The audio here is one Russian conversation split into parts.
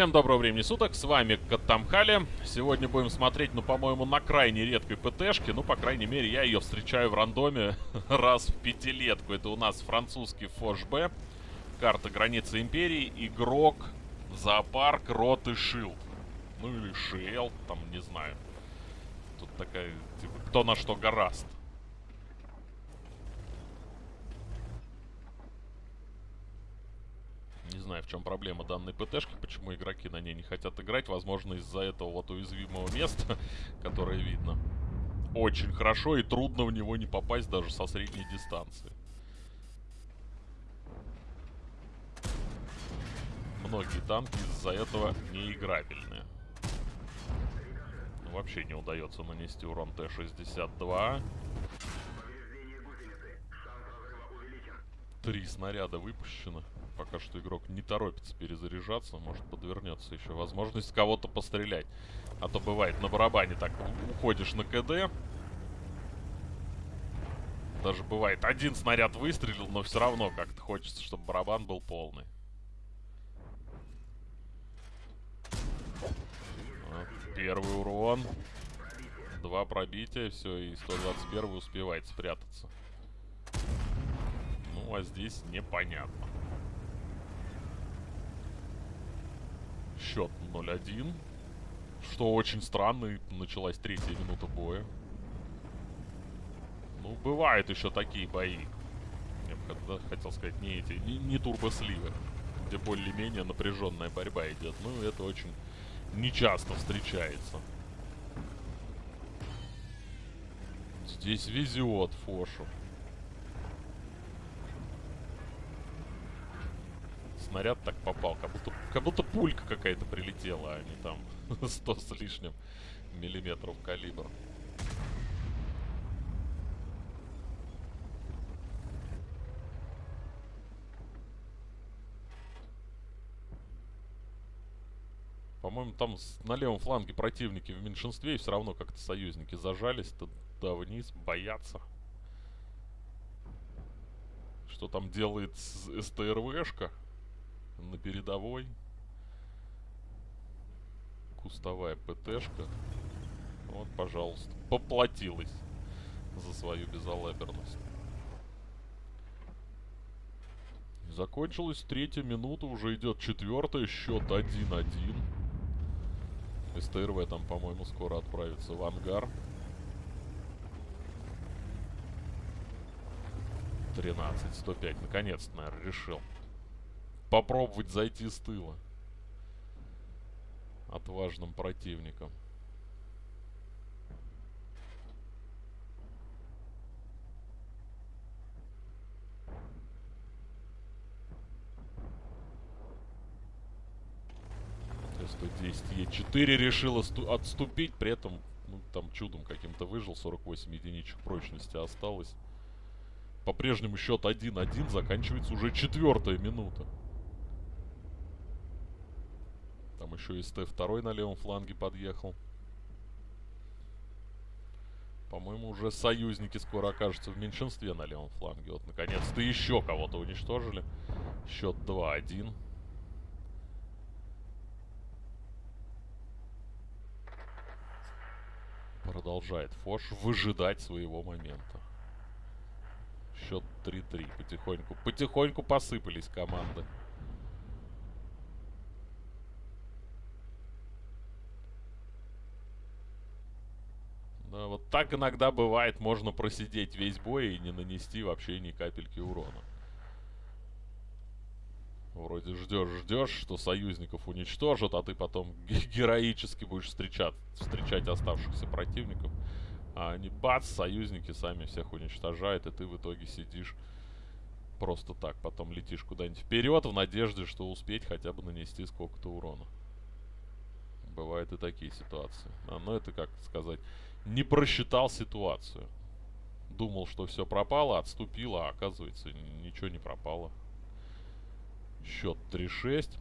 Всем доброго времени суток, с вами Катамхали. Сегодня будем смотреть, ну, по-моему, на крайне редкой ПТшке. Ну, по крайней мере, я ее встречаю в рандоме раз в пятилетку. Это у нас французский Фош Б. Карта границы Империи. Игрок, зоопарк, рот и шилд. Ну, или шел, там, не знаю. Тут такая, типа, кто на что гораст. Не знаю, в чем проблема данной ПТшки, почему игроки на ней не хотят играть. Возможно, из-за этого вот уязвимого места, которое видно. Очень хорошо и трудно в него не попасть даже со средней дистанции. Многие танки из-за этого неиграбельные. Вообще не удается нанести урон Т-62. Три снаряда выпущено. Пока что игрок не торопится перезаряжаться. Может подвернется еще возможность кого-то пострелять. А то бывает на барабане так уходишь на КД. Даже бывает один снаряд выстрелил, но все равно как-то хочется, чтобы барабан был полный. Первый урон. Два пробития, все, и 121 успевает спрятаться. Ну, а здесь непонятно. Счет 0-1. Что очень странно, началась третья минута боя. Ну, бывают еще такие бои. Я бы хотел сказать, не эти, не, не турбосливы. Где более-менее напряженная борьба идет. Ну, это очень нечасто встречается. Здесь везет Фошу. Снаряд так попал. Как будто, как будто пулька какая-то прилетела, а не там 100 с лишним миллиметров калибр. По-моему, там на левом фланге противники в меньшинстве, и все равно как-то союзники зажались туда вниз, боятся. Что там делает СТРВшка? На передовой. Кустовая ПТшка. Вот, пожалуйста. Поплатилась за свою безалаберность. Закончилась третья минута, уже идет четвертая, счет 1-1. СТРВ там, по-моему, скоро отправится в ангар. 13-105, наконец-то, наверное, решил попробовать зайти с тыла. Отважным противником. Т-110 Е4 решил отступить, при этом ну, там чудом каким-то выжил, 48 единичек прочности осталось. По-прежнему счет 1-1, заканчивается уже четвертая минута. Там еще и СТ-2 на левом фланге подъехал. По-моему, уже союзники скоро окажутся в меньшинстве на левом фланге. Вот, наконец-то еще кого-то уничтожили. Счет 2-1. Продолжает Фош выжидать своего момента. Счет 3-3. Потихоньку, потихоньку посыпались команды. Да, вот так иногда бывает, можно просидеть весь бой и не нанести вообще ни капельки урона. Вроде ждешь, ждешь, что союзников уничтожат, а ты потом героически будешь встречать, встречать оставшихся противников. А они бац, союзники сами всех уничтожают, и ты в итоге сидишь просто так. Потом летишь куда-нибудь вперед в надежде, что успеть хотя бы нанести сколько-то урона. Бывают и такие ситуации. А, но это, как сказать, не просчитал ситуацию. Думал, что все пропало, отступил, а оказывается ничего не пропало. Счет 3-6.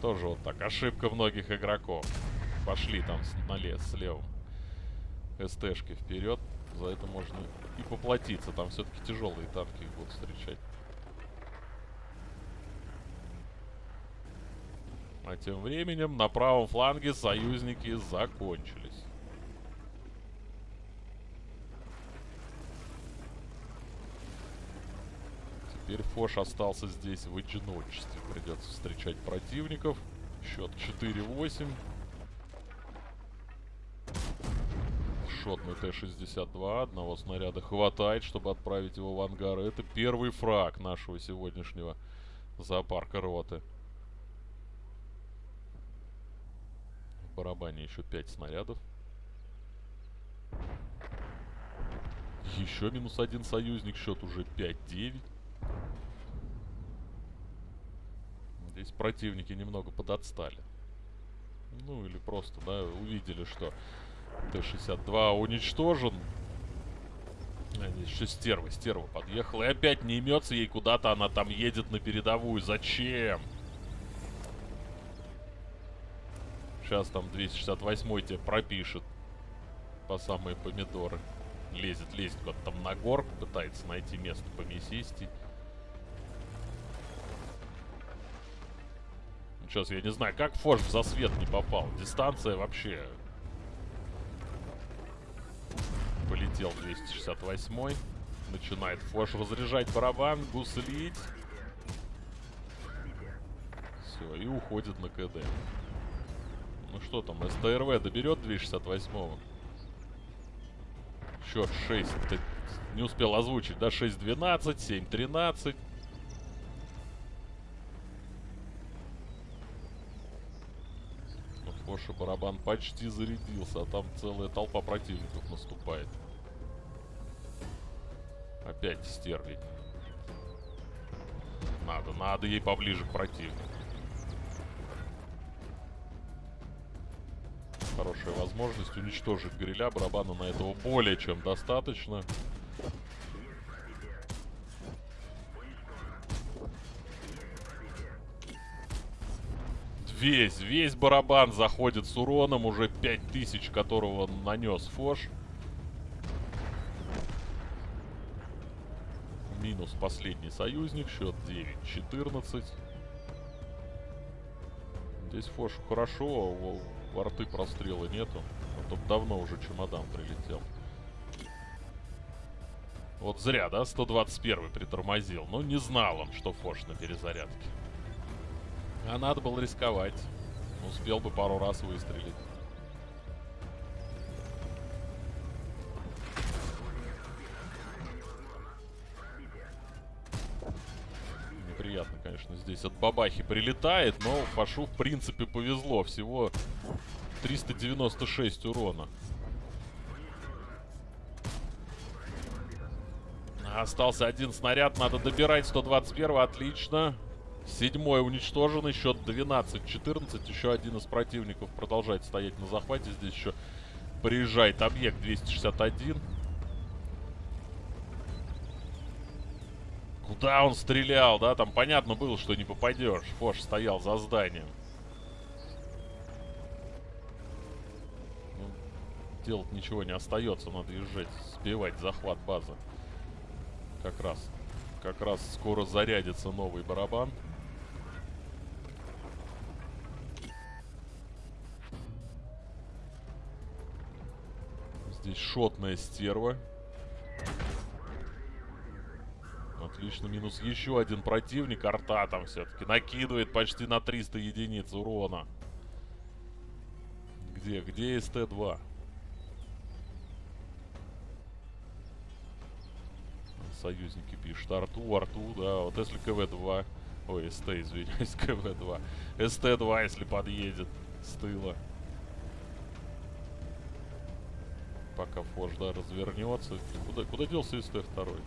Тоже вот так. Ошибка многих игроков. Пошли там с, на лес, с левым. СТшки вперед. За это можно и поплатиться. Там все-таки тяжелые танки будут встречать. А тем временем на правом фланге союзники закончились. Теперь Фош остался здесь в одиночестве. Придется встречать противников. Счет 4-8. Шотный Т-62. Одного снаряда хватает, чтобы отправить его в ангар. Это первый фраг нашего сегодняшнего зоопарка роты. В барабане еще 5 снарядов. Еще минус один союзник. Счет уже 5-9. Здесь противники немного подотстали. Ну, или просто, да, увидели, что Т-62 уничтожен. Еще стерва, стерва подъехала. И опять не имется ей куда-то, она там едет на передовую. Зачем? Сейчас там 268 тебе пропишет по самые помидоры. Лезет, лезет куда-то там на горку, пытается найти место помесистей. Сейчас я не знаю, как Фош в засвет не попал. Дистанция вообще... Полетел 268 Начинает Фош разряжать барабан, гуслить. Все, и уходит на КД. Ну что там, СТРВ доберет 268 -го? Счет 6. Не успел озвучить, да? 6-12, 7-13. Коша барабан почти зарядился, а там целая толпа противников наступает. Опять стерлить. Надо, надо ей поближе к противнику. Хорошая возможность уничтожить гриля. Барабана на этого более чем достаточно. Весь, весь барабан заходит с уроном, уже 5000, которого нанес Фош. Минус последний союзник, счет 9-14. Здесь Фош хорошо, а во рты прострела нету. А то давно уже чемодан прилетел. Вот зря, да, 121 притормозил. Ну, не знал он, что Фош на перезарядке. А надо было рисковать. Успел бы пару раз выстрелить. Неприятно, конечно, здесь от бабахи прилетает, но Фашу, в принципе, повезло. Всего 396 урона. Остался один снаряд, надо добирать 121 отлично. Седьмой уничтоженный, счет 12-14. Еще один из противников продолжает стоять на захвате. Здесь еще приезжает объект 261. Куда он стрелял, да? Там понятно было, что не попадешь. Фош стоял за зданием. Ну, делать ничего не остается. Надо езжать, сбивать захват базы. Как раз. Как раз скоро зарядится новый барабан. Здесь шотная стерва. Отлично, минус еще один противник. Арта там все-таки накидывает почти на 300 единиц урона. Где? Где СТ-2? Союзники пишут. Арту, Арту, да. Вот если КВ-2... Ой, СТ, извиняюсь, КВ-2. СТ-2, если подъедет с тыла. Пока Фош, да, развернется. Куда, куда делся СТ-2?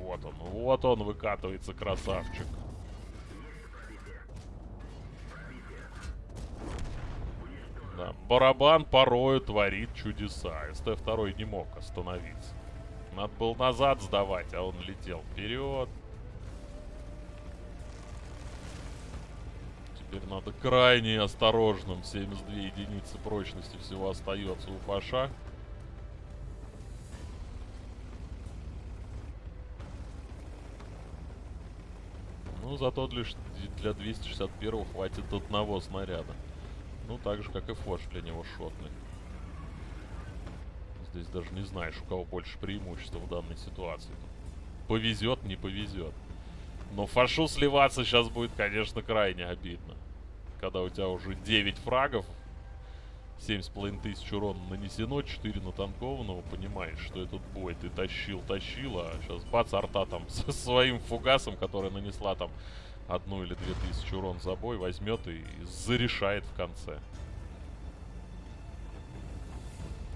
Вот он, вот он выкатывается, красавчик. Да, барабан порою творит чудеса. СТ-2 не мог остановиться. Надо было назад сдавать, а он летел вперед. Теперь надо крайне осторожным. 72 единицы прочности всего остается у Паша. Ну, зато для, для 261 хватит одного снаряда. Ну, так же, как и фош для него шотный. Здесь даже не знаешь, у кого больше преимущества в данной ситуации. Повезет, не повезет. Но фашу сливаться сейчас будет, конечно, крайне обидно. Когда у тебя уже 9 фрагов, 7,5 тысяч урона нанесено, 4 натанкованного, понимаешь, что этот бой ты тащил, тащил, а сейчас бац, арта там со своим фугасом, который нанесла там одну или две тысячи урон за бой, возьмет и зарешает в конце.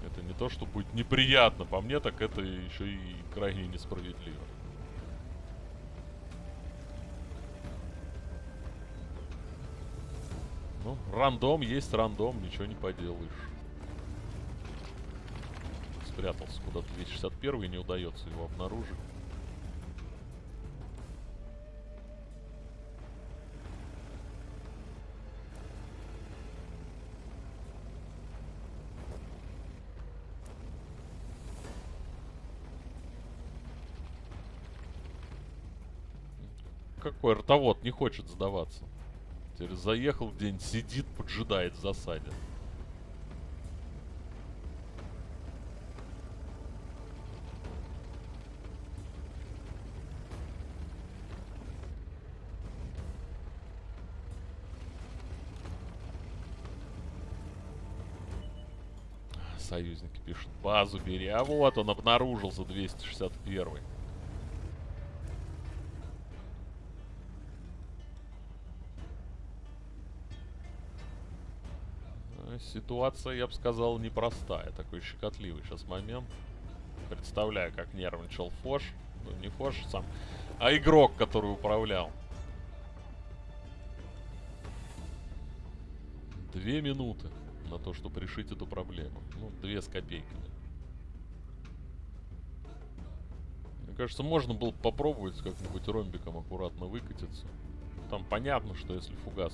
Это не то, что будет неприятно по мне, так это еще и крайне несправедливо. Ну, рандом есть рандом, ничего не поделаешь. Спрятался куда-то 261 и не удается его обнаружить. Какой ртовод не хочет сдаваться. Теперь заехал где-нибудь, сидит, поджидает в засаде. Союзники пишут, базу бери. А вот он обнаружился, 261 Ситуация, я бы сказал, непростая. Такой щекотливый сейчас момент. Представляю, как нервничал Фош. Ну, не Фош сам, а игрок, который управлял. Две минуты на то, чтобы решить эту проблему. Ну, две с копейками. Мне кажется, можно было попробовать как-нибудь ромбиком аккуратно выкатиться. Там понятно, что если фугас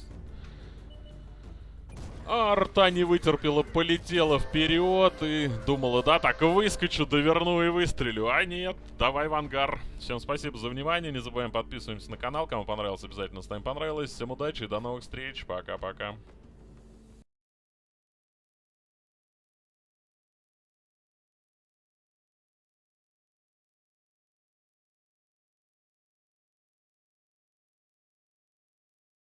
а арта не вытерпела, полетела вперед и думала, да, так выскочу, доверну и выстрелю. А нет, давай в ангар. Всем спасибо за внимание, не забываем подписываемся на канал. Кому понравилось, обязательно ставим понравилось. Всем удачи и до новых встреч. Пока-пока.